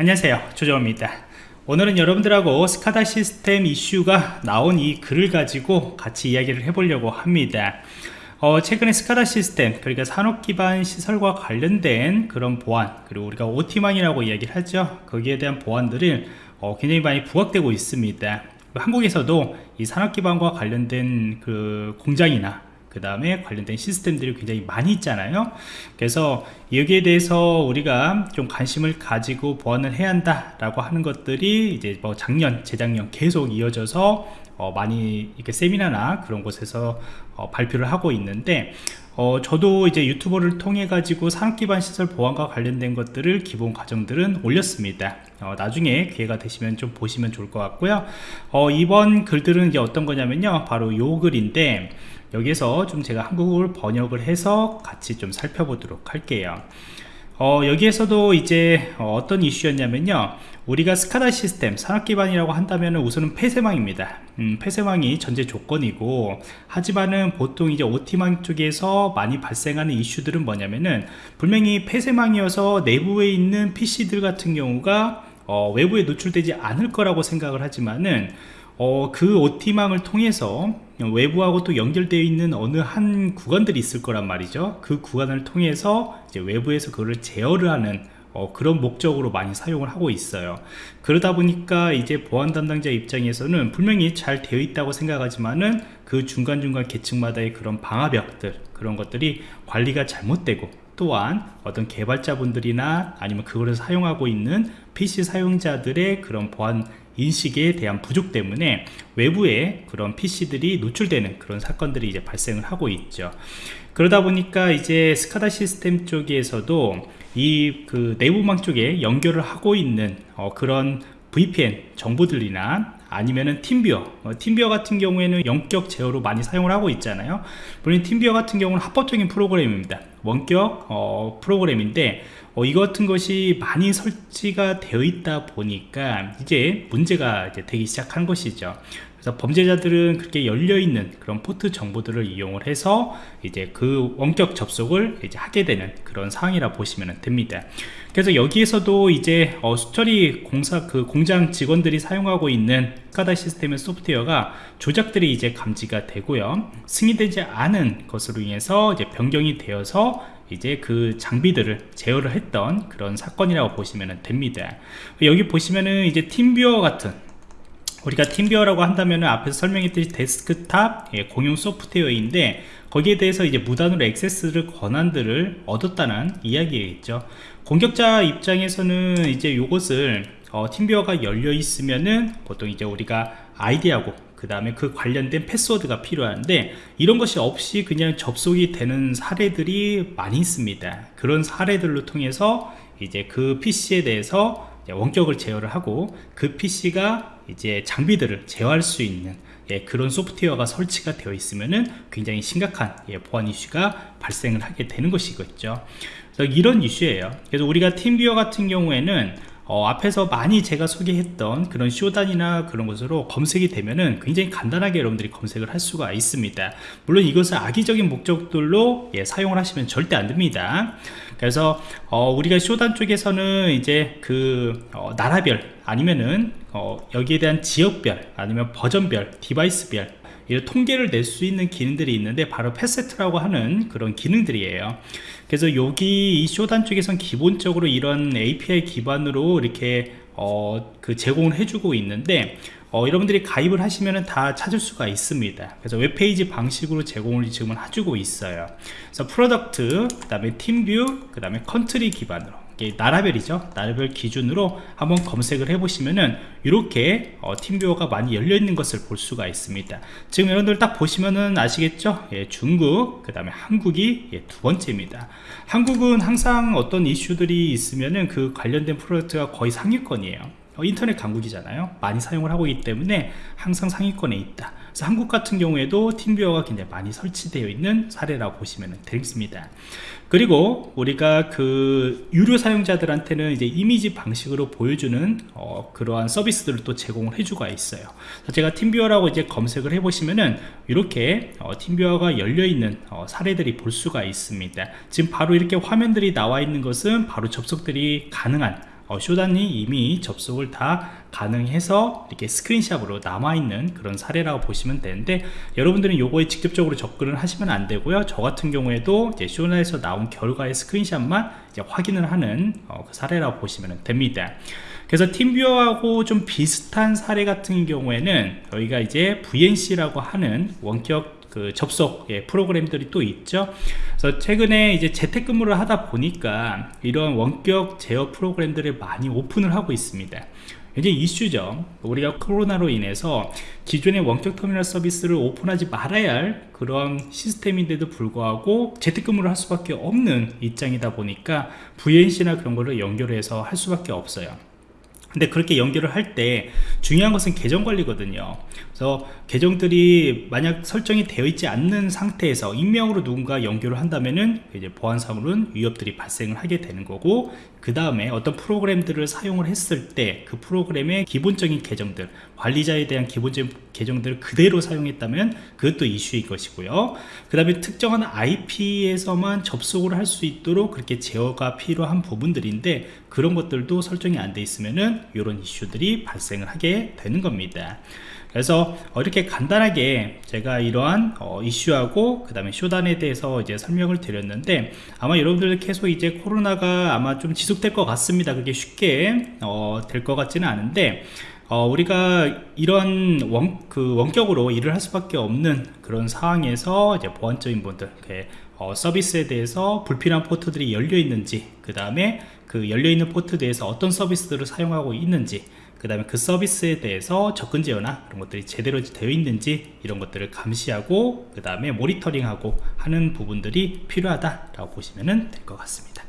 안녕하세요. 조정호입니다. 오늘은 여러분들하고 스카다 시스템 이슈가 나온 이 글을 가지고 같이 이야기를 해보려고 합니다. 어, 최근에 스카다 시스템 그러니까 산업기반 시설과 관련된 그런 보안 그리고 우리가 OT망이라고 이야기를 하죠. 거기에 대한 보안들을 어, 굉장히 많이 부각되고 있습니다. 한국에서도 이 산업기반과 관련된 그 공장이나 그 다음에 관련된 시스템들이 굉장히 많이 있잖아요. 그래서 여기에 대해서 우리가 좀 관심을 가지고 보완을 해야 한다 라고 하는 것들이 이제 뭐 작년 재작년 계속 이어져서 어 많이 이렇게 세미나나 그런 곳에서 어 발표를 하고 있는데 어 저도 이제 유튜버를 통해 가지고 산업기반 시설 보안과 관련된 것들을 기본 과정들은 올렸습니다. 어 나중에 기회가 되시면 좀 보시면 좋을 것 같고요. 어 이번 글들은 이제 어떤 거냐면요. 바로 요 글인데 여기에서 좀 제가 한국어를 번역을 해서 같이 좀 살펴보도록 할게요 어, 여기에서도 이제 어, 떤 이슈였냐면요. 우리가 스카다 시스템 산업기반이라고 한다면 우선은 폐쇄망입니다. 음, 폐쇄망이 전제 조건이고 하지만은 보통 이제 OT망 쪽에서 많이 발생하는 이슈들은 뭐냐면은 분명히 폐쇄망이어서 내부에 있는 PC들 같은 경우가 어, 외부에 노출되지 않을 거라고 생각을 하지만은 어, 그 OT망을 통해서 외부하고 또 연결되어 있는 어느 한 구간들이 있을 거란 말이죠. 그 구간을 통해서 외부에서 그걸 제어를 하는 어, 그런 목적으로 많이 사용을 하고 있어요. 그러다 보니까 이제 보안 담당자 입장에서는 분명히 잘 되어 있다고 생각하지만은 그 중간중간 계층마다의 그런 방화벽들 그런 것들이 관리가 잘못되고 또한 어떤 개발자분들이나 아니면 그거를 사용하고 있는 PC 사용자들의 그런 보안 인식에 대한 부족 때문에 외부에 그런 PC들이 노출되는 그런 사건들이 이제 발생을 하고 있죠. 그러다 보니까 이제 스카다 시스템 쪽에서도 이 그 내부망 쪽에 연결을 하고 있는 어 그런 VPN 정보들이나 아니면은 팀비어. 어, 팀비어 같은 경우에는 영격 제어로 많이 사용을 하고 있잖아요. 물론 팀비어 같은 경우는 합법적인 프로그램입니다. 원격 어, 프로그램인데 어, 이 같은 것이 많이 설치가 되어 있다 보니까 이제 문제가 이제 되기 시작한 것이죠 그래서 범죄자들은 그렇게 열려있는 그런 포트 정보들을 이용을 해서 이제 그 원격 접속을 이제 하게 되는 그런 상황이라 보시면 됩니다. 그래서 여기에서도 이제 어, 수처리 공사 그 공장 직원들이 사용하고 있는 카다 시스템의 소프트웨어가 조작들이 이제 감지가 되고요. 승인되지 않은 것으로 인해서 이제 변경이 되어서 이제 그 장비들을 제어를 했던 그런 사건이라고 보시면 됩니다. 여기 보시면은 이제 TeamViewer 같은 우리가 TeamViewer라고 한다면 앞에서 설명했듯이 데스크탑 예, 공유 소프트웨어인데 거기에 대해서 이제 무단으로 액세스를 권한들을 얻었다는 이야기겠죠. 공격자 입장에서는 이제 이것을 어, TeamViewer가 열려 있으면은 보통 이제 우리가 아이디하고 그 다음에 그 관련된 패스워드가 필요한데 이런 것이 없이 그냥 접속이 되는 사례들이 많이 있습니다. 그런 사례들로 통해서 이제 그 PC에 대해서 원격을 제어를 하고 그 PC가 이제 장비들을 제어할 수 있는 예, 그런 소프트웨어가 설치가 되어 있으면은 굉장히 심각한 예, 보안 이슈가 발생을 하게 되는 것이겠죠. 그래서 이런 이슈예요. 그래서 우리가 팀비어 같은 경우에는 어, 앞에서 많이 제가 소개했던 그런 쇼단이나 그런 것으로 검색이 되면은 굉장히 간단하게 여러분들이 검색을 할 수가 있습니다. 물론 이것을 악의적인 목적들로 예, 사용을 하시면 절대 안 됩니다. 그래서 어, 우리가 Shodan 쪽에서는 이제 그 어, 나라별 아니면은 어, 여기에 대한 지역별 아니면 버전별 device별 이런 통계를 낼 수 있는 기능들이 있는데 바로 facet이라고 하는 그런 기능들이에요. 그래서 여기 이 Shodan 쪽에선 기본적으로 이런 API 기반으로 이렇게 어, 그 제공을 해주고 있는데 어, 여러분들이 가입을 하시면 다 찾을 수가 있습니다. 그래서 웹페이지 방식으로 제공을 지금은 해주고 있어요. 그래서 product 그 다음에 팀뷰어 그 다음에 country 기반으로 나라별이죠. 나라별 기준으로 한번 검색을 해 보시면은 이렇게 어, 팀뷰어가 많이 열려 있는 것을 볼 수가 있습니다. 지금 여러분들 딱 보시면은 아시겠죠? 예, 중국 그 다음에 한국이 예, 두 번째입니다. 한국은 항상 어떤 이슈들이 있으면은 그 관련된 프로젝트가 거의 상위권이에요. 어, 인터넷 강국이잖아요. 많이 사용을 하고 있기 때문에 항상 상위권에 있다 그래서 한국 같은 경우에도 팀뷰어가 굉장히 많이 설치되어 있는 사례라고 보시면 되겠습니다. 그리고 우리가 그 유료 사용자들한테는 이제 이미지 방식으로 보여주는 어, 그러한 서비스들을 또 제공을 해주고 있어요. 제가 팀뷰어라고 이제 검색을 해 보시면은 이렇게 어, 팀뷰어가 열려 있는 어, 사례들이 볼 수가 있습니다. 지금 바로 이렇게 화면들이 나와 있는 것은 바로 접속들이 가능한 어, 쇼단이 이미 접속을 다 가능해서 이렇게 스크린샵으로 남아있는 그런 사례라고 보시면 되는데 여러분들은 요거에 직접적으로 접근을 하시면 안 되고요. 저 같은 경우에도 이제 쇼단에서 나온 결과의 스크린샵만 확인을 하는 어, 그 사례라고 보시면 됩니다. 그래서 팀뷰어하고 좀 비슷한 사례 같은 경우에는 저희가 이제 VNC라고 하는 원격 그 접속 예, 프로그램들이 또 있죠. 그래서 최근에 이제 재택근무를 하다 보니까 이런 원격 제어 프로그램들을 많이 오픈을 하고 있습니다. 이제 이슈죠. 우리가 코로나로 인해서 기존의 원격 터미널 서비스를 오픈하지 말아야 할 그런 시스템인데도 불구하고 재택근무를 할 수밖에 없는 입장이다 보니까 VNC나 그런 거를 연결해서 할 수밖에 없어요 근데 그렇게 연결을 할 때 중요한 것은 계정 관리거든요. 그래서 계정들이 만약 설정이 되어 있지 않는 상태에서 익명으로 누군가 연결을 한다면은 이제 보안상으로는 위협들이 발생을 하게 되는 거고 그 다음에 어떤 프로그램들을 사용을 했을 때 그 프로그램의 기본적인 계정들 관리자에 대한 기본적인 계정들을 그대로 사용했다면 그것도 이슈일 것이고요. 그 다음에 특정한 IP에서만 접속을 할 수 있도록 그렇게 제어가 필요한 부분들인데 그런 것들도 설정이 안 돼 있으면은 이런 이슈들이 발생을 하게 되는 겁니다. 그래서 어, 이렇게 간단하게 제가 이러한 어, 이슈하고 그 다음에 쇼단에 대해서 이제 설명을 드렸는데 아마 여러분들 계속 이제 코로나가 아마 좀 지속될 것 같습니다. 그게 쉽게 어, 될 것 같지는 않은데 어, 우리가 이런 원, 그 원격으로 일을 할 수밖에 없는 그런 상황에서 이제 보안적인 분들, 어, 서비스에 대해서 불필요한 포트들이 열려 있는지, 그 다음에 그 열려 있는 포트 대해서 어떤 서비스들을 사용하고 있는지, 그 다음에 그 서비스에 대해서 접근 제어나 그런 것들이 제대로 되어 있는지 이런 것들을 감시하고 그 다음에 모니터링하고 하는 부분들이 필요하다라고 보시면 될 것 같습니다.